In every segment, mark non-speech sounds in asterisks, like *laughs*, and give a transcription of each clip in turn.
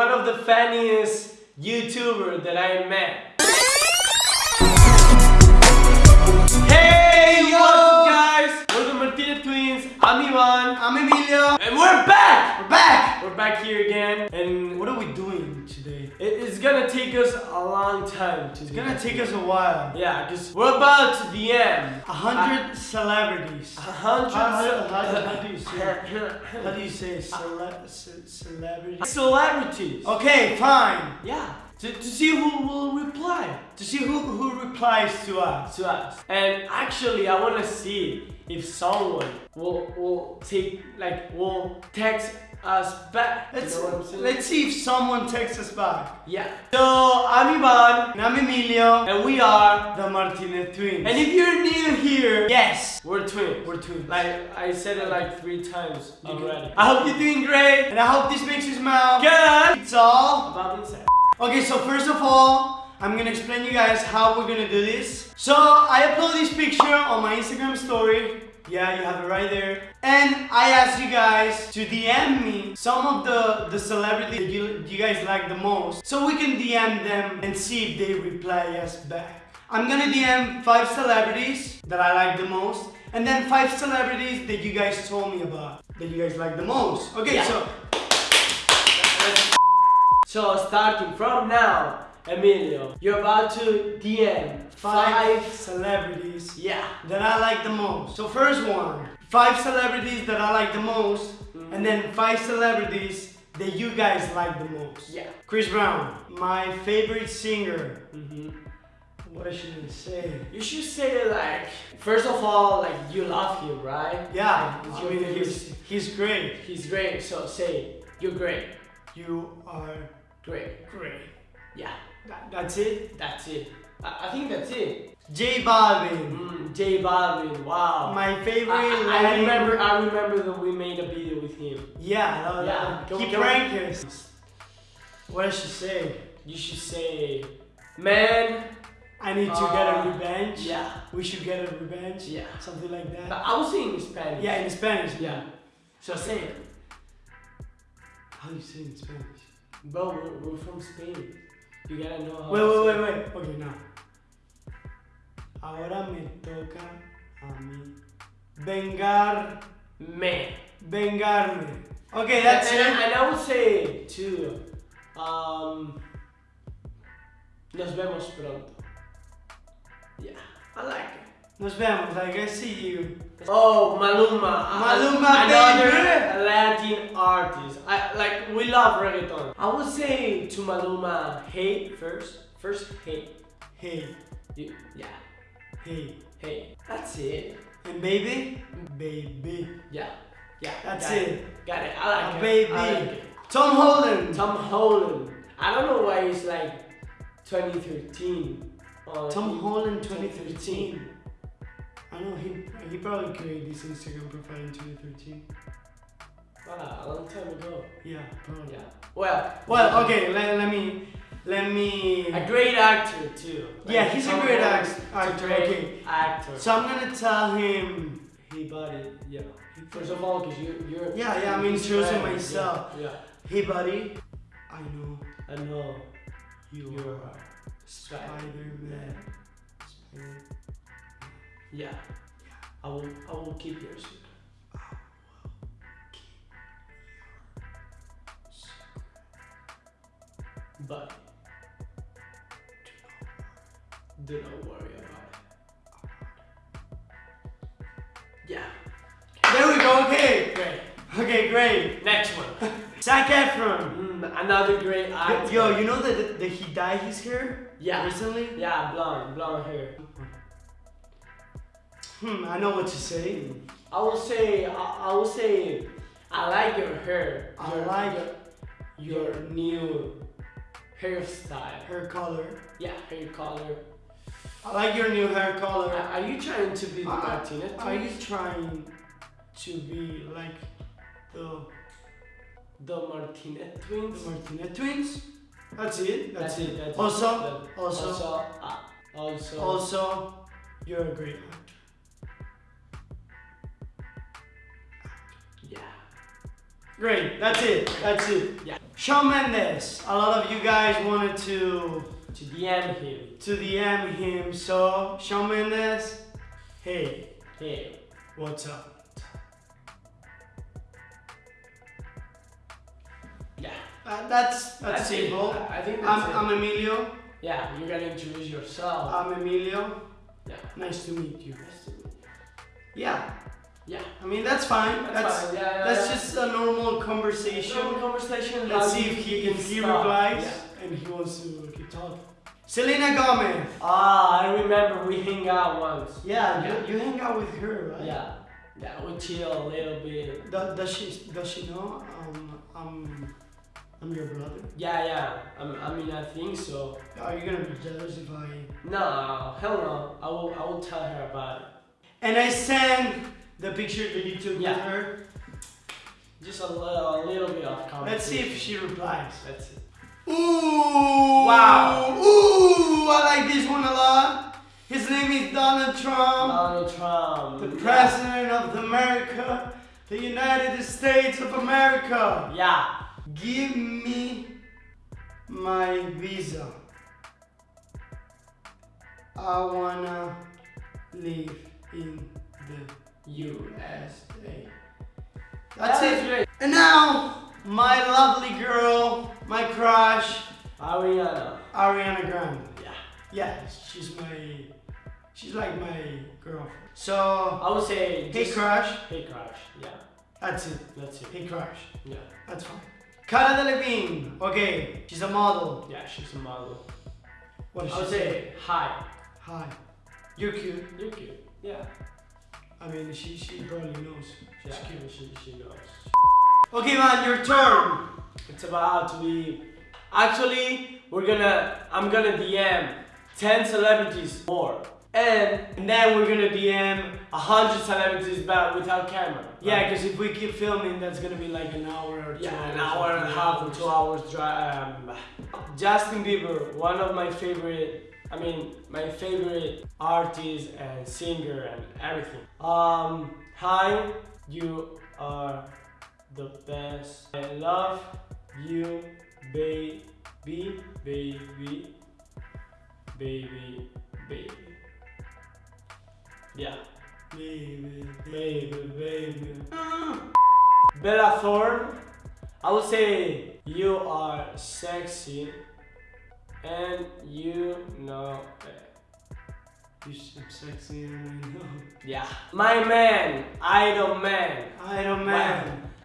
one of the funniest YouTuber that I met. Hey, what's up guys? We're the Martinez twins. I'm Ivan. I'm Emilio. And we're back! We're back. We're back here again. And What are we doing? It- it's gonna take us a long time to It's gonna take us a while. Yeah, because we're about to end. A hundred celebrities. a hundred. How, *laughs* how, do you say? How do you say cele ce- celebrity? Celebrities. Okay, fine. Yeah. To, to see who will reply To see who who replies to us. to us. And actually, I want to see if someone will will take like will text us back. Let's you know what I'm saying? let's see if someone takes us back. yeah. So I'm Ivan, And I'm Emilio. and we are. The Martinez twins. And if you're new here, yes, we're twins. we're twins. Like I said it like three times already. I hope you're doing great. and I hope this makes you smile. Good. It's all About inside. Okay, so first of all, I'm gonna explain you guys how we're gonna do this. So I upload this picture on my Instagram story. Yeah, you have it right there. And I ask you guys to DM me some of the, the celebrities that you, you guys like the most. So we can DM them and see if they reply us back. I'm gonna DM five celebrities that I like the most. And then five celebrities that you guys told me about. That you guys like the most. Okay, Yeah. so So starting from now, Emilio, you're about to DM five five. celebrities Yeah. that I like the most. So first one, five celebrities that I like the most, and then five celebrities that you guys like the most. Yeah. Chris Brown, my favorite singer. hmm What should I say? You should say like first of all, like you love him, right? Yeah, Like, I mean, he's, he's great. He's great. So say you're great. You are Great. great. Yeah. That, that's it. That's it. I, I think that's it. J Balvin, Mm, J Balvin. Wow. my favorite. I, I- I remember. I remember that we made a video with him. Yeah, that- Yeah. Go- he pranked us. What I should say? You should say, man. I need to get a Uh, revenge. Yeah. We should get a revenge. Yeah. Something like that. But I was saying in Spanish. Yeah, in Spanish. Yeah. So say it. How do you say in Spanish? Bro, we're, we're from Spain. You gotta know. Wait, wait, wait, it. wait. Okay, now. Ahora me toca a mí vengar, Me. vengarme. Okay, that's and, it. and I would say too. Um. Nos vemos pronto. Yeah, I like it. Nos vemos. Like I see you. Oh, Maluma. Maluma, another baby. Latin artist. I like we love reggaeton. I would say to Maluma, hey first. First, hey. Hey, You, yeah, hey, hey. That's it. and baby, baby. Yeah, yeah. That's got it. Got it. I like it. baby. I like it. Tom Holland. Tom Holland. I don't know why it's like 2013. or Tom Holland 2013. I know he he probably created this Instagram profile in 2013. A long time ago. Yeah, probably. Yeah. Well. Well, okay. Let, let me let me. A great actor too. Yeah, he's a great Holland act- is a actor, great okay. actor. So I'm gonna tell him. Hey, buddy. Yeah. First of all, because you, you're. Yeah, yeah, I'm you're introducing myself. Yeah. Hey, buddy. I know. I know you you're are Spider-Man. Spider- Yeah. I will. I will keep your But do not worry about it. Yeah. There we go. Okay. Great. Okay, great. Next one. *laughs* Zac Efron. Mm, another great actor. Yo, you know that that he dyed his hair Yeah. recently? Yeah, blonde, blonde hair. Hmm. I know what to say. I will say, I, I will say, I like your hair. I Your- like your, your new hairstyle. Hair color. Yeah, hair color. I like your new hair Are, color. are you trying to be the Martinez? Are you trying to be like the the Martinez the twins? Martinez twins? That's it. That's, it. That's Also, That- also, also, uh, also, also, you're a great actor. yeah. Great. That's it. That's it. Yeah. Shawn Mendes. A lot of you guys wanted to To DM him. to DM him. So Shawn Mendes, hey, Hey. what's up? Yeah. Uh, that's that's, That's it. simple. I think that's I'm, it. I'm Emilio. yeah, you gotta introduce yourself. I'm Emilio. yeah. Nice to meet you. Nice to meet you. Yeah. Yeah. I mean that's fine. That's, That's fine. Yeah, yeah, that's yeah. just a normal conversation. Normal conversation. Let's see if he can if he start. replies Yeah. and he wants to keep talking. Selena Gomez. Ah, I remember we hang out once. Yeah, Yeah. You, you hang out with her, right? Yeah. Yeah, we chill a little bit. Does, does she does she know um I'm I'm your brother? Yeah, yeah. I'm, I mean, I think so. Are you gonna be jealous if I? No, hell no. I will, I will tell her about it. And I send the picture that you took Yeah. with her. Just a little, a little bit of conversation. Let's see if she replies. Let's see. Ooh! Wow. Ooh! I like this one a lot. His name is Donald Trump, Donald Trump. the yeah. President of America, the United States of America. Yeah. Give me my visa. I wanna live in the USA. That's That it. great. And now, my lovely girl, my crush, Ariana. Ariana Grande. Yeah. Yeah, she's my, she's like my girlfriend. So, I would say. hey crush, Hey crush. Yeah. that's it. That's it. Hey crush, Yeah. that's fine. Cara Delevingne, okay, she's a model. Yeah, she's a model. What I she would say? say hi. Hi, you're cute. You're cute. Yeah. I mean, she she probably knows. She's Yeah. cute. She, she knows. Okay, man, your turn. It's about to be. Actually, we're gonna. I'm gonna DM 10 celebrities more. And, and then we're gonna DM 100 celebrities but without camera. Yeah, right? because if we keep filming, that's gonna be like an hour or two. Yeah, an hour and a half or two hours. Um, Justin Bieber, one of my favorite, I mean, my favorite artist and singer and everything. Um, hi, you are the best. I love you, baby, baby, baby, baby. Yeah, Baby, baby, baby. Bella Thorne,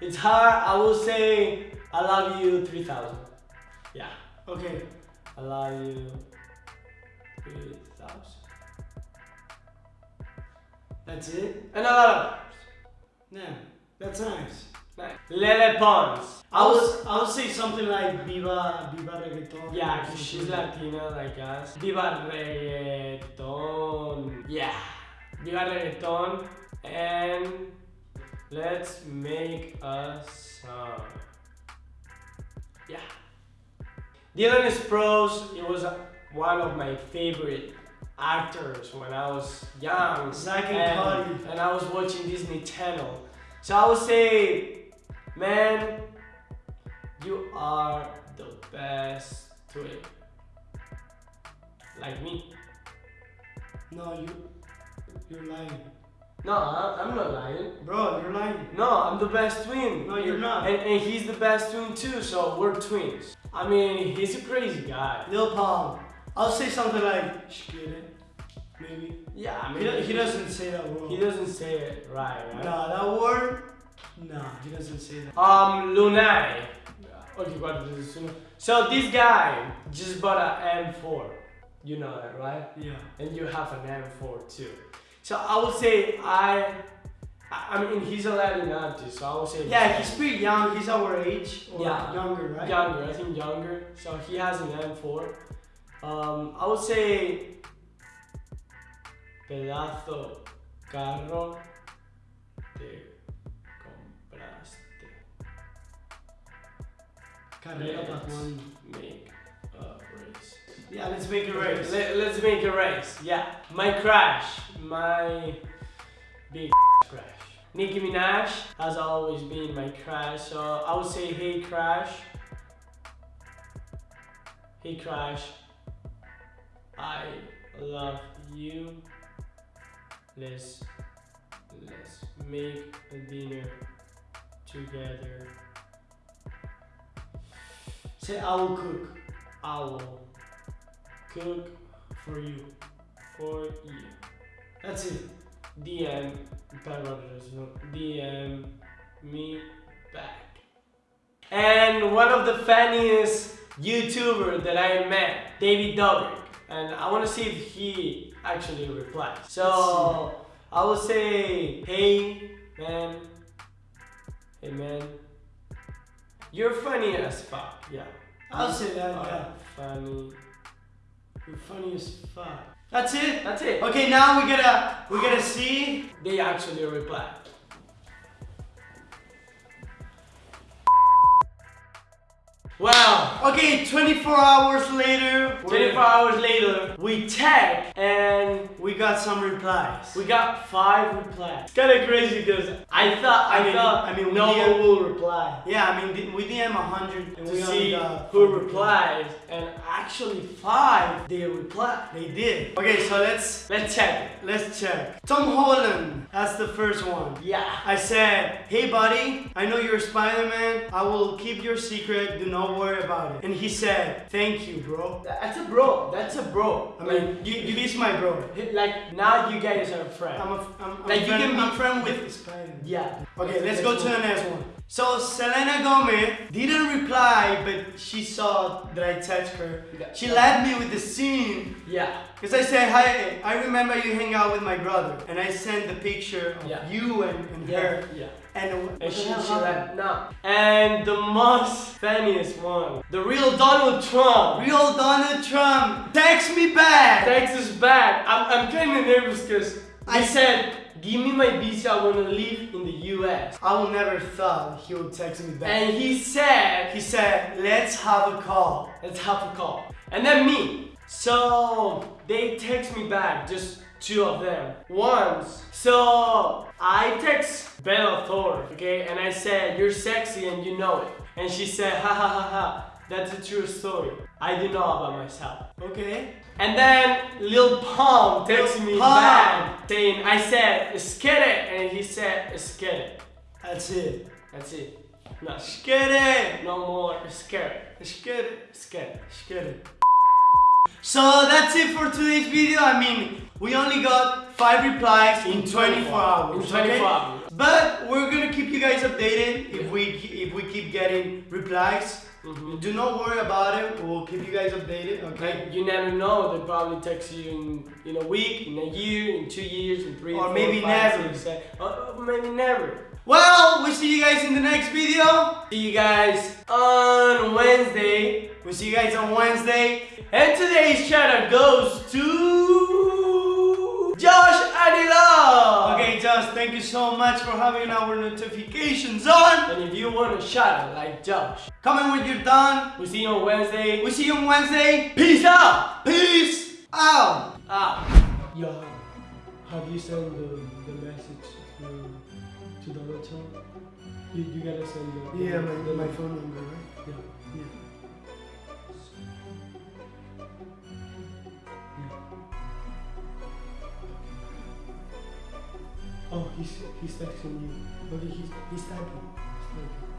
It's hard, I will say I love you 3000. Yeah. Okay. I love you 3000. That's it? And a lot of others. Yeah. That's nice. Nice. Lele Pons. I was I would say something like Viva Viva Reggaeton. Yeah, she's. Latina like us. Viva reggaeton. Yeah. Viva reggaeton. And let's make a song. Yeah. Dylan Sprouse, he was one of my favorite actors when I was young. And Cody. and I was watching Disney Channel. So I would say, man, you are the best twin. Like me. No, you you're lying. No, I- I'm not lying. Bro, you're lying. No, I'm the best twin. No, you're not. And, and he's the best twin too, so we're twins. I mean, he's a crazy guy. Lil Pump. I'll say something like Shkere. Maybe. Yeah, I He, mean, do- he doesn't say that word. He doesn't say it right, right? Nah, that word. Nah, he doesn't say that. Um, Lunay. Okay, what is this? So this guy just bought an M4. You know that, right? Yeah. And you have an M4 too. So I would say I, I mean he's a Latin artist, so I would say Yeah, he's pretty young. He's our age or Yeah. younger, right? younger. I think younger. So he has an M4. Um, I would say pedazo carro te compraste. Carrera make a race. Yeah, let's make a race. Let, let's make a race. Yeah. My crush. My big crush. Nicki Minaj has always been my crush. So I would say, hey crush, Hey Crash, I love you. Let's let's make a dinner together. Say I will cook. I will cook for you. For you. That's it. DM DM me back. And one of the funniest YouTuber that I met, David Dobrik. And I want to see if he actually replies. So I will say, hey man, hey man, you're funny as fuck. Yeah. I'll say that, yeah. Funny. You're funny as fuck. That's it. That's it. Okay, now we gotta we gotta see. They actually reply. Wow. Okay, 24 hours later. we're- 24 hours later, we tag and We got some replies. we got five replies. It's kind of crazy because I thought I, I mean- thought I mean, no did- one will reply yeah, I mean we DM 100 and to we see who replies, and actually five they replied. They did. Okay, so let's Let's check it. let's check. Tom Holland. That's the first one. Yeah. I said, hey buddy, I know you're Spider-Man. I will keep your secret. Do not worry about it. And he said, thank you, bro. That's a bro. That's a bro. I mean, you, you he's my bro. like, like now you guys are friends. I'm a, I'm, I'm Like, you friend, can be- I'm friend with Spider-Man. yeah. Okay, let's go to the next one. So Selena Gomez didn't reply, but she saw that I text her. She left me with the seen Yeah. because I said, "Hi, I remember you hang out with my brother," and I sent the picture of Yeah. you and, and Yeah. her. Yeah. And, And the she, she like, no. And the most funniest one, the real Donald Trump. Real Donald Trump, text me back. Text us back. I'm, I'm kind of nervous because I said, give me my visa. I want to live in the U.S. I will never thought he would text me back. And he said, he said, "Let's have a call." let's have a call. And then me. So they text me back, just two of them. Once. So I text Bella Thorne, okay? And I said, you're sexy and you know it. And she said, ha ha ha ha. That's a true story. I do know about myself. Okay. And then Lil Pump texted me back saying, I said, skid it. And he said, skid it. That's it. That's it. No, Let's it. no more scared. Get it. Scared. Let's it. So that's it for today's video. I mean, we only got five replies in 24 hours. In 24 okay? hours. But we're gonna keep you guys updated if we if we keep getting replies. Mhm. Do not worry about it. We'll keep you guys updated. Okay. Like, you never know. They probably text you in, in a week, in a year, in two years, in three, Or four, maybe five, never. six, seven- or, maybe never. Well, we'll see you guys in the next video. See you guys on Wednesday. We'll see you guys on Wednesday. And today's shout out goes to Adila. Okay, Josh, thank you so much for having our notifications on. And if you want a shout out like Josh, Comment when you're done. we'll see you on Wednesday. We'll see you on Wednesday. Peace out. Peace out. Ah. Yo, have you sent the, the message to, to Donald Trump? You, you gotta send the, Yeah, the, my, the, my phone number, right? Yeah. Yeah. He's texting you. Okay, he's. He's typing.